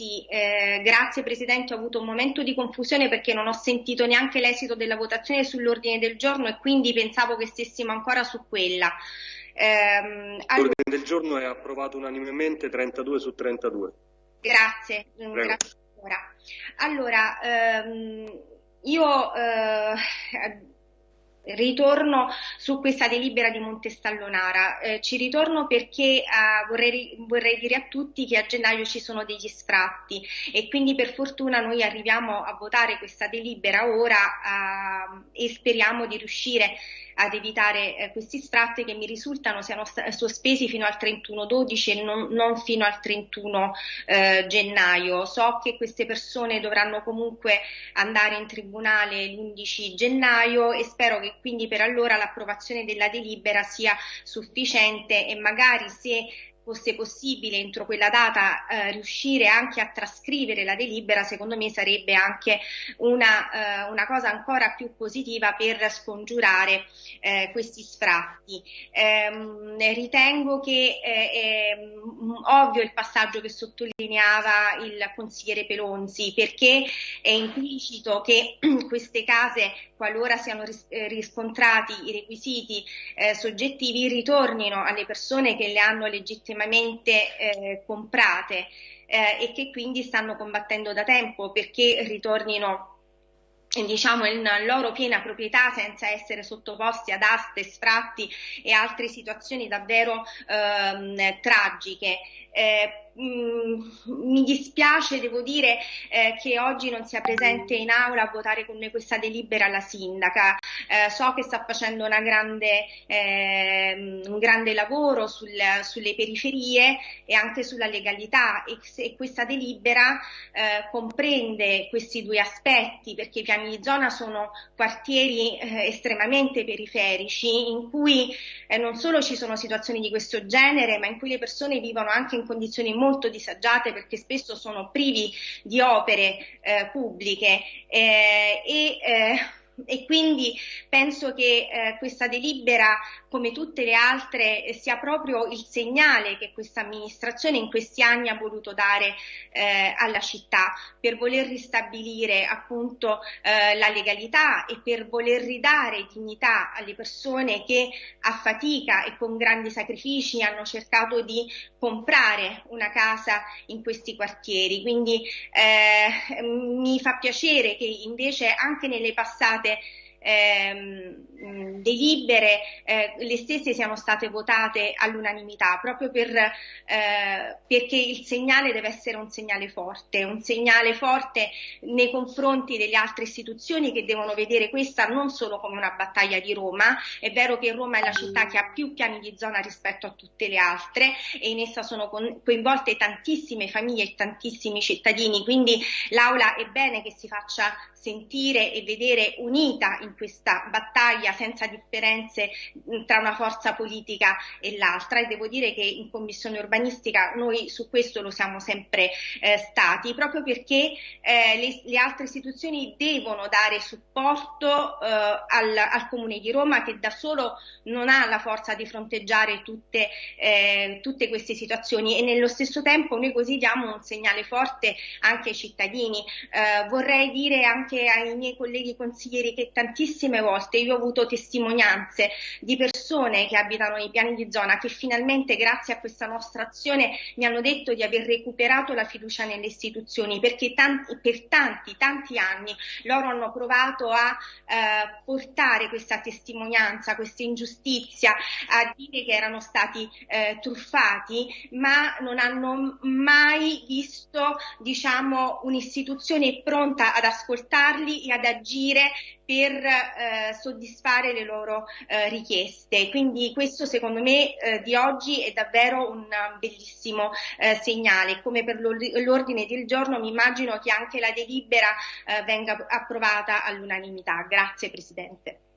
sì, eh, grazie Presidente, ho avuto un momento di confusione perché non ho sentito neanche l'esito della votazione sull'ordine del giorno e quindi pensavo che stessimo ancora su quella. Ehm, allora... L'ordine del giorno è approvato unanimemente 32 su 32. Grazie, grazie Allora, ehm, io eh, ritorno su questa delibera di Montestallonara. Eh, ci ritorno perché eh, vorrei, vorrei, dire a tutti che a gennaio ci sono degli sfratti e quindi per fortuna noi arriviamo a votare questa delibera ora eh, e speriamo di riuscire ad evitare eh, questi sfratti che mi risultano siano sospesi fino al 31-12 e non, non, fino al 31 eh, gennaio. So che queste persone dovranno comunque andare in tribunale l'11 gennaio e spero che quindi per allora l'approvazione della delibera sia sufficiente e magari se fosse possibile entro quella data eh, riuscire anche a trascrivere la delibera, secondo me sarebbe anche una, eh, una cosa ancora più positiva per scongiurare eh, questi sfratti. Ehm, ritengo che eh, è ovvio il passaggio che sottolineava il consigliere Pelonzi, perché è implicito che queste case, qualora siano ris- eh, riscontrati i requisiti eh, soggettivi, ritornino alle persone che le hanno legittimamente legittimamente eh, comprate eh, e che quindi stanno combattendo da tempo perché ritornino diciamo in loro piena proprietà senza essere sottoposti ad aste, sfratti e altre situazioni davvero ehm, tragiche. Eh, Mm, mi dispiace, devo dire, eh, che oggi non sia presente in aula a votare con noi questa delibera la sindaca. Eh, so che sta facendo grande, eh, un grande lavoro sul, sulle periferie e anche sulla legalità e, se questa delibera eh, comprende questi due aspetti perché i piani di zona sono quartieri eh, estremamente periferici in cui eh, non solo ci sono situazioni di questo genere ma in cui le persone vivono anche in condizioni molto molto disagiate perché spesso sono privi di opere eh, pubbliche eh, e eh, e quindi penso che eh, questa delibera, come tutte le altre, eh, sia proprio il segnale che questa amministrazione in questi anni ha voluto dare eh, alla città per voler ristabilire appunto eh, la legalità e per voler ridare dignità alle persone che a fatica e con grandi sacrifici hanno cercato di comprare una casa in questi quartieri. Quindi eh, mi fa piacere che invece anche nelle passate ehm, delibere, eh, le stesse siano state votate all'unanimità, proprio per, eh, perché il segnale deve essere un segnale forte, un segnale forte nei confronti delle altre istituzioni che devono vedere questa non solo come una battaglia di Roma, è vero che Roma è la città che ha più piani di zona rispetto a tutte le altre e in essa sono coinvolte tantissime famiglie e tantissimi cittadini, quindi l'Aula è bene che si faccia sentire e vedere unita in questa battaglia senza differenze tra una forza politica e l'altra e devo dire che in commissione urbanistica noi su questo lo siamo sempre eh, stati proprio perché eh, le, le, altre istituzioni devono dare supporto eh, al, al, Comune di Roma che da solo non ha la forza di fronteggiare tutte, eh, tutte queste situazioni e nello stesso tempo noi così diamo un segnale forte anche ai cittadini. Eh, vorrei dire anche anche ai miei colleghi consiglieri che tantissime volte io ho avuto testimonianze di persone che abitano nei piani di zona che finalmente grazie a questa nostra azione mi hanno detto di aver recuperato la fiducia nelle istituzioni perché tanti, per tanti, tanti anni loro hanno provato a eh, portare questa testimonianza, questa ingiustizia, a dire che erano stati eh, truffati, ma non hanno mai visto diciamo, un'istituzione pronta ad ascoltare ascoltarli e ad agire per eh, soddisfare le loro eh, richieste. Quindi questo secondo me eh, di oggi è davvero un bellissimo eh, segnale. Come per l'ordine del giorno mi immagino che anche la delibera eh, venga approvata all'unanimità. Grazie Presidente.